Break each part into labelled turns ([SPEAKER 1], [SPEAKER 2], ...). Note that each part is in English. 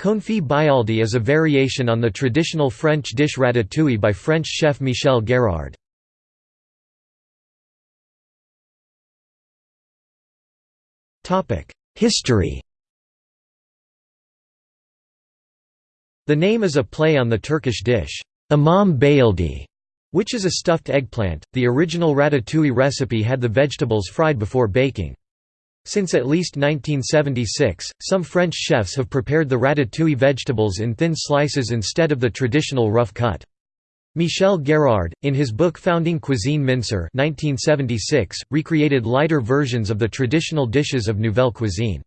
[SPEAKER 1] Confit Byaldi is a variation on the traditional French dish ratatouille by French chef Michel Guérard. History The name is a play on the Turkish dish, imam bayildi, which is a stuffed eggplant. The original ratatouille recipe had the vegetables fried before baking. Since at least 1976, some French chefs have prepared the ratatouille vegetables in thin slices instead of the traditional rough cut. Michel Guérard, in his book Founding Cuisine Minceur 1976, recreated lighter versions of the traditional dishes of Nouvelle Cuisine.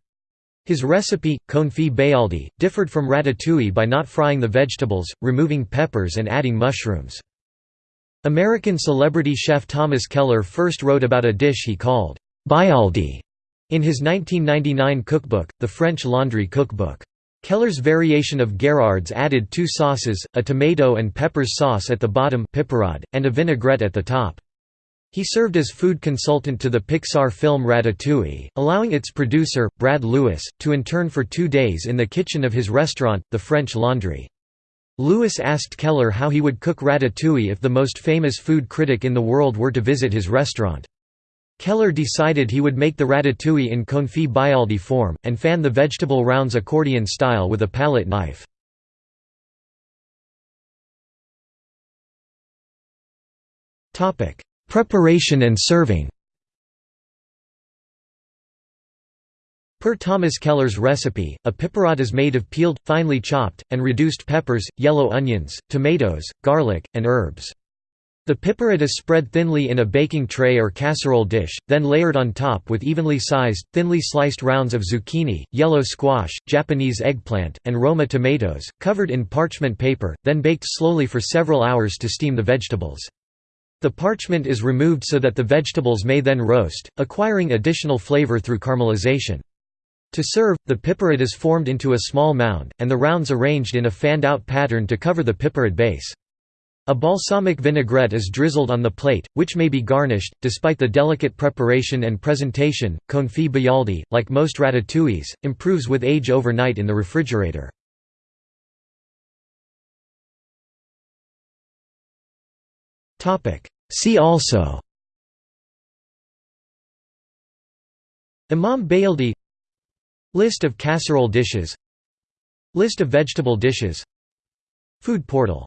[SPEAKER 1] His recipe, confit byaldi, differed from ratatouille by not frying the vegetables, removing peppers and adding mushrooms. American celebrity chef Thomas Keller first wrote about a dish he called byaldi in his 1999 cookbook, The French Laundry Cookbook. Keller's variation of Guérard's added two sauces, a tomato and peppers sauce at the bottom and a vinaigrette at the top. He served as food consultant to the Pixar film Ratatouille, allowing its producer, Brad Lewis, to intern for two days in the kitchen of his restaurant, the French Laundry. Lewis asked Keller how he would cook ratatouille if the most famous food critic in the world were to visit his restaurant. Keller decided he would make the ratatouille in confit byaldi form, and fan the vegetable rounds accordion style with a palette knife. Preparation and serving Per Thomas Keller's recipe, a piperade is made of peeled, finely chopped, and reduced peppers, yellow onions, tomatoes, garlic, and herbs. The piperade is spread thinly in a baking tray or casserole dish, then layered on top with evenly sized, thinly sliced rounds of zucchini, yellow squash, Japanese eggplant, and Roma tomatoes, covered in parchment paper, then baked slowly for several hours to steam the vegetables. The parchment is removed so that the vegetables may then roast, acquiring additional flavor through caramelization. To serve, the piperade is formed into a small mound, and the rounds arranged in a fanned-out pattern to cover the piperade base. A balsamic vinaigrette is drizzled on the plate, which may be garnished. Despite the delicate preparation and presentation, confit byaldi, like most ratatouilles, improves with age overnight in the refrigerator. See also Imam Bayaldi List of casserole dishes List of vegetable dishes Food portal